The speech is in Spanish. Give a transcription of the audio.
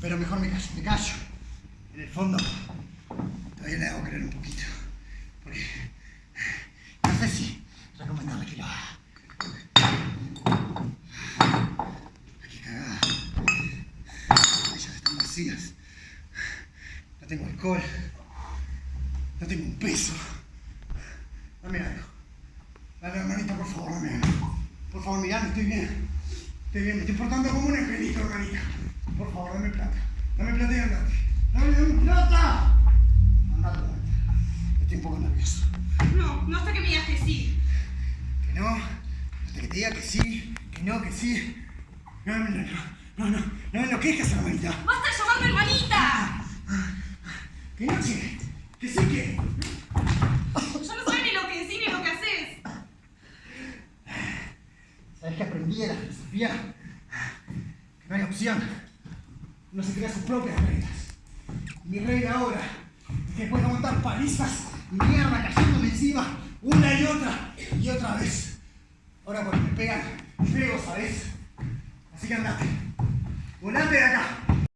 Pero mejor me callo, me callo. En el fondo, todavía le hago creer un poquito. Porque no sé si recomendarle que lo haga. Qué cagada. Ellas están vacías. No tengo alcohol. No tengo un peso. Dame algo. Dame, hermanita, por favor, dame algo. Por favor, mirame, estoy bien. Estoy bien, me estoy portando como un. Por favor, dame plata. Dame plata y andate. ¡Dame, dame plata! Andate, andate. Estoy un poco nervioso. No, no hasta que me digas que sí. Que no, hasta que te diga que sí, que no, que sí. No, no, no, no, no, no me enloquezcas, hermanita. ¡Basta llamarme hermanita! Que no, che. Que sí, que. Yo no sé ni lo que decís ni lo que haces. ¿Sabes que aprendí de la filosofía? Que no hay opción. Uno se crea sus propias reglas. Mi regla ahora es que puedo aguantar palizas y mierda cayéndome encima una y otra y otra vez. Ahora cuando me pegan, pego, ¿sabes? Así que andate. De.